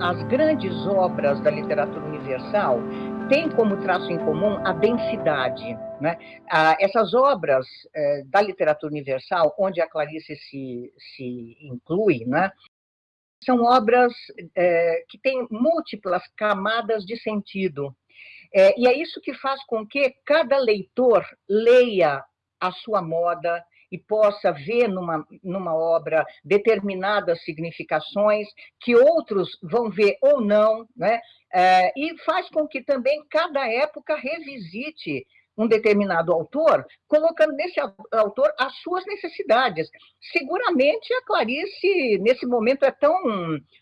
as grandes obras da literatura universal têm como traço em comum a densidade. Né? Ah, essas obras eh, da literatura universal, onde a Clarice se, se inclui, né? são obras eh, que têm múltiplas camadas de sentido. Eh, e é isso que faz com que cada leitor leia a sua moda, e possa ver numa, numa obra determinadas significações que outros vão ver ou não, né? É, e faz com que também cada época revisite um determinado autor, colocando nesse autor as suas necessidades. Seguramente a Clarice, nesse momento, é tão,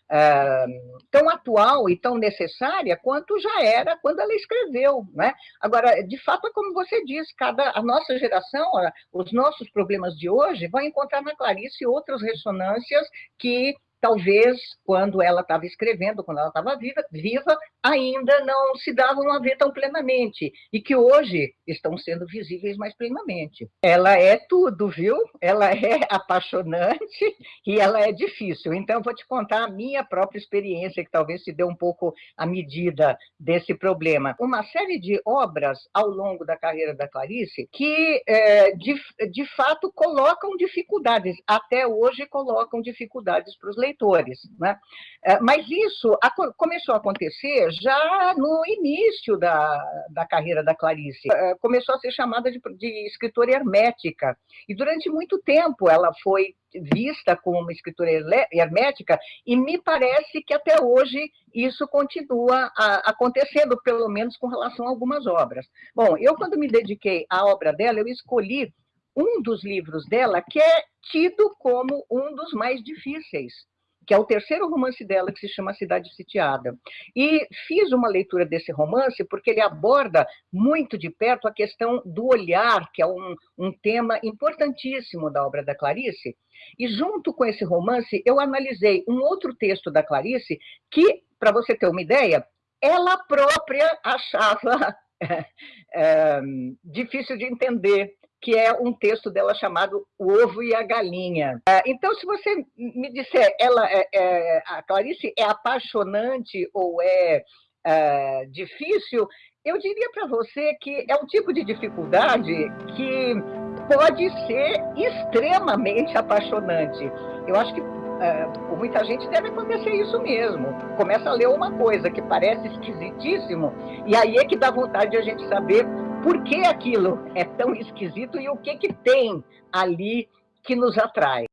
é, tão atual e tão necessária quanto já era quando ela escreveu. Né? Agora, de fato, é como você diz, cada, a nossa geração, os nossos problemas de hoje, vão encontrar na Clarice outras ressonâncias que talvez quando ela estava escrevendo, quando ela estava viva, viva, ainda não se davam a ver tão plenamente, e que hoje estão sendo visíveis mais plenamente. Ela é tudo, viu? Ela é apaixonante e ela é difícil. Então, vou te contar a minha própria experiência, que talvez se dê um pouco a medida desse problema. Uma série de obras ao longo da carreira da Clarice que, é, de, de fato, colocam dificuldades, até hoje colocam dificuldades para os leitores. Né? É, mas isso começou a acontecer já no início da, da carreira da Clarice. É, começou a ser chamada de, de escritora hermética, e durante muito tempo ela foi vista como uma escritora hermética, e me parece que até hoje isso continua acontecendo, pelo menos com relação a algumas obras. Bom, eu quando me dediquei à obra dela, eu escolhi um dos livros dela que é tido como um dos mais difíceis, que é o terceiro romance dela, que se chama Cidade Sitiada. E fiz uma leitura desse romance porque ele aborda muito de perto a questão do olhar, que é um, um tema importantíssimo da obra da Clarice. E junto com esse romance, eu analisei um outro texto da Clarice que, para você ter uma ideia, ela própria achava é, difícil de entender que é um texto dela chamado O Ovo e a Galinha. É, então, se você me disser, ela é, é a Clarice é apaixonante ou é, é difícil, eu diria para você que é um tipo de dificuldade que pode ser extremamente apaixonante. Eu acho que por muita gente deve acontecer isso mesmo. Começa a ler uma coisa que parece esquisitíssimo, e aí é que dá vontade de a gente saber por que aquilo é tão esquisito e o que, que tem ali que nos atrai.